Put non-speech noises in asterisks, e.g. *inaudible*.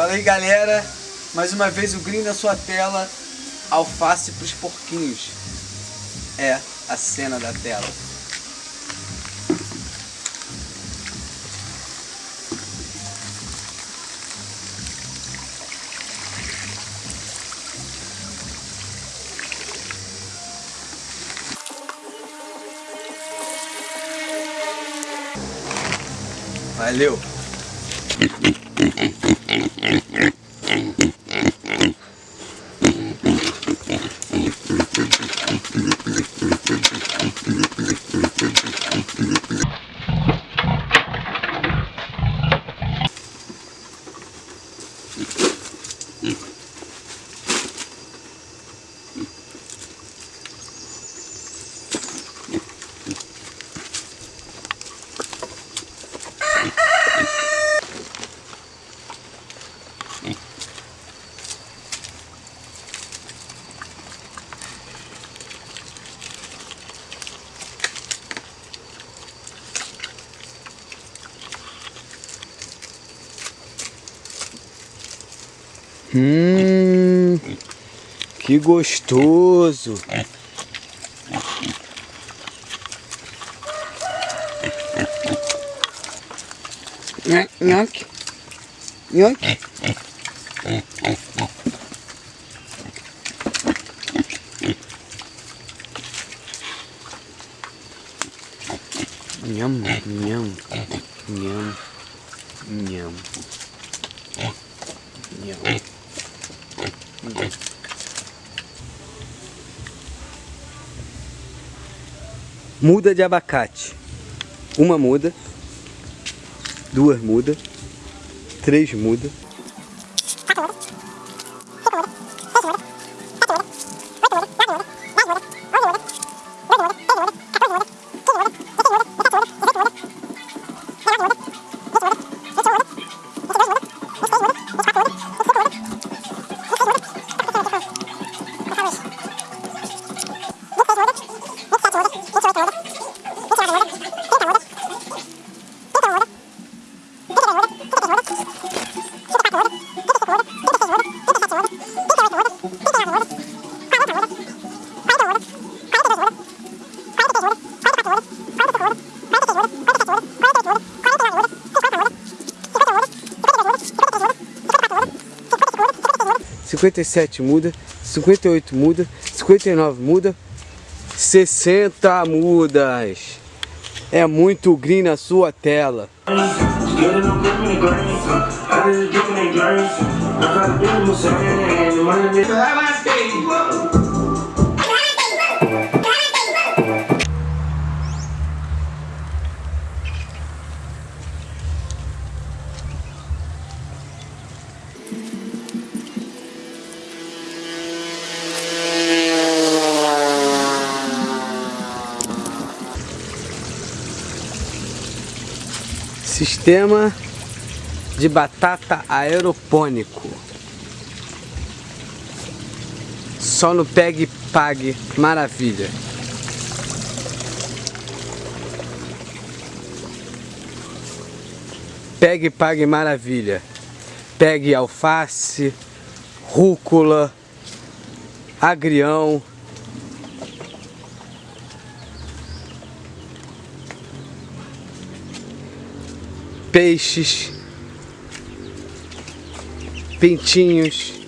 Fala aí galera, mais uma vez o green na sua tela, alface para os porquinhos. É a cena da tela. Valeu! Mm-hmm. *laughs* Hum, que gostoso. Nhoque. Nhoque. Nhâm, nhâm, nhâm, nhâm, nhâm. Muda de abacate. Uma muda. Duas muda. Três muda. 57 muda, 58 muda, 59 muda, sessenta mudas. É muito green na sua tela. Sistema de batata aeropônico. Só no Pegue Pague, maravilha. Pegue Pague maravilha. Pegue alface, rúcula, agrião, peixes, pintinhos,